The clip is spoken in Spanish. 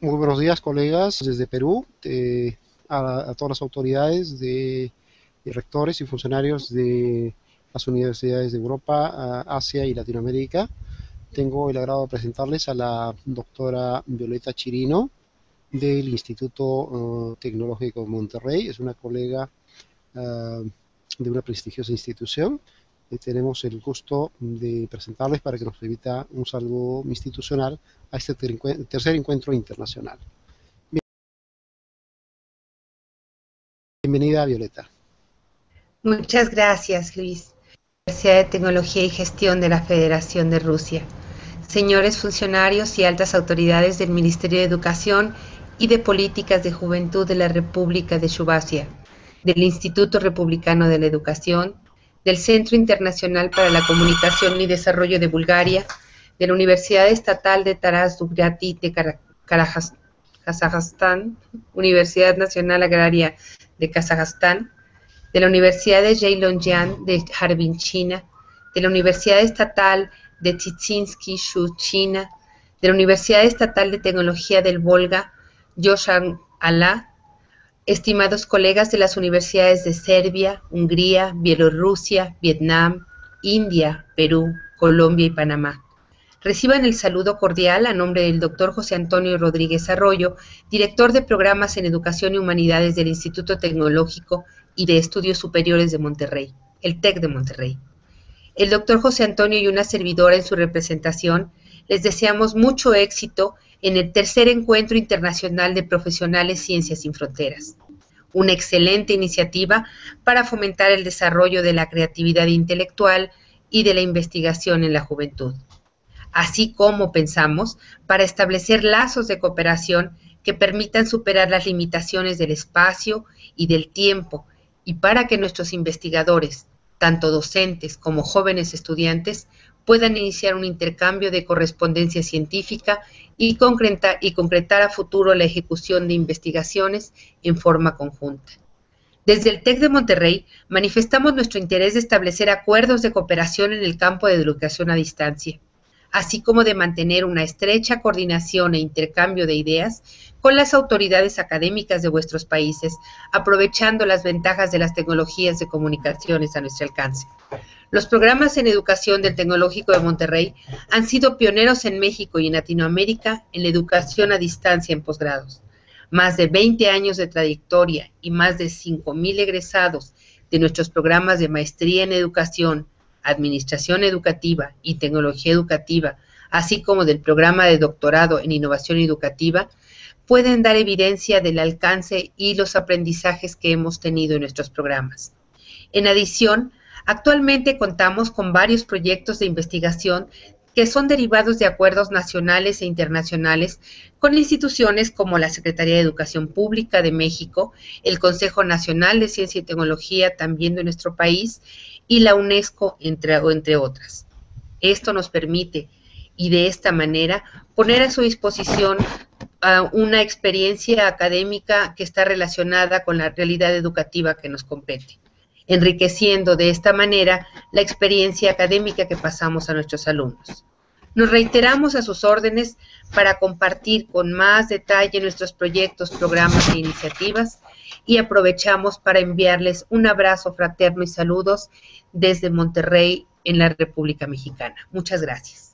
Muy buenos días, colegas, desde Perú, a, todas las autoridades, de, rectores y funcionarios de las universidades de Europa, Asia y Latinoamérica. Tengo el agrado de presentarles a la doctora Violeta Chirino del Instituto eh, Tecnológico de Monterrey. Es una colega eh, de una prestigiosa institución tenemos el gusto de presentarles para que nos permita un saludo institucional a este tercer encuentro internacional. Bienvenida, Violeta. Muchas gracias, Luis. Universidad de Tecnología y Gestión de la Federación de Rusia. Señores funcionarios y altas autoridades del Ministerio de Educación y de Políticas de Juventud de la República de Chubassia, del Instituto Republicano de la Educación, del Centro Internacional para la Comunicación y Desarrollo de Bulgaria, de la Universidad Estatal de Taras Dugrati de Kazajstán, Universidad Nacional Agraria de Kazajstán, de la Universidad de Jailongjiang de Harbin, China, de la Universidad Estatal de Chichinsky, Shu, China, de la Universidad Estatal de Tecnología del Volga, Yoshan Alá, estimados colegas de las universidades de Serbia, Hungría, Bielorrusia, Vietnam, India, Perú, Colombia y Panamá. Reciban el saludo cordial a nombre del doctor José Antonio Rodríguez Arroyo, director de programas en Educación y Humanidades del Instituto Tecnológico y de Estudios Superiores de Monterrey, el TEC de Monterrey. El doctor José Antonio y una servidora en su representación les deseamos mucho éxito en el tercer encuentro internacional de profesionales Ciencias sin Fronteras. Una excelente iniciativa para fomentar el desarrollo de la creatividad intelectual y de la investigación en la juventud, así como pensamos para establecer lazos de cooperación que permitan superar las limitaciones del espacio y del tiempo y para que nuestros investigadores, tanto docentes como jóvenes estudiantes, puedan iniciar un intercambio de correspondencia científica y, y concretar a futuro la ejecución de investigaciones en forma conjunta. Desde el TEC de Monterrey manifestamos nuestro interés de establecer acuerdos de cooperación en el campo de educación a distancia, así como de mantener una estrecha coordinación e intercambio de ideas con las autoridades académicas de vuestros países, aprovechando las ventajas de las tecnologías de comunicaciones a nuestro alcance. Los programas en educación del Tecnológico de Monterrey han sido pioneros en México y en Latinoamérica en la educación a distancia en posgrados. Más de 20 años de trayectoria y más de 5.000 egresados de nuestros programas de maestría en educación, administración educativa y tecnología educativa, así como del programa de doctorado en innovación educativa, pueden dar evidencia del alcance y los aprendizajes que hemos tenido en nuestros programas. En adición, actualmente contamos con varios proyectos de investigación que son derivados de acuerdos nacionales e internacionales con instituciones como la Secretaría de Educación Pública de México, el Consejo Nacional de Ciencia y Tecnología también de nuestro país y la UNESCO, entre, entre otras. Esto nos permite y de esta manera poner a su disposición una experiencia académica que está relacionada con la realidad educativa que nos compete, enriqueciendo de esta manera la experiencia académica que pasamos a nuestros alumnos. Nos reiteramos a sus órdenes para compartir con más detalle nuestros proyectos, programas e iniciativas y aprovechamos para enviarles un abrazo fraterno y saludos desde Monterrey en la República Mexicana. Muchas gracias.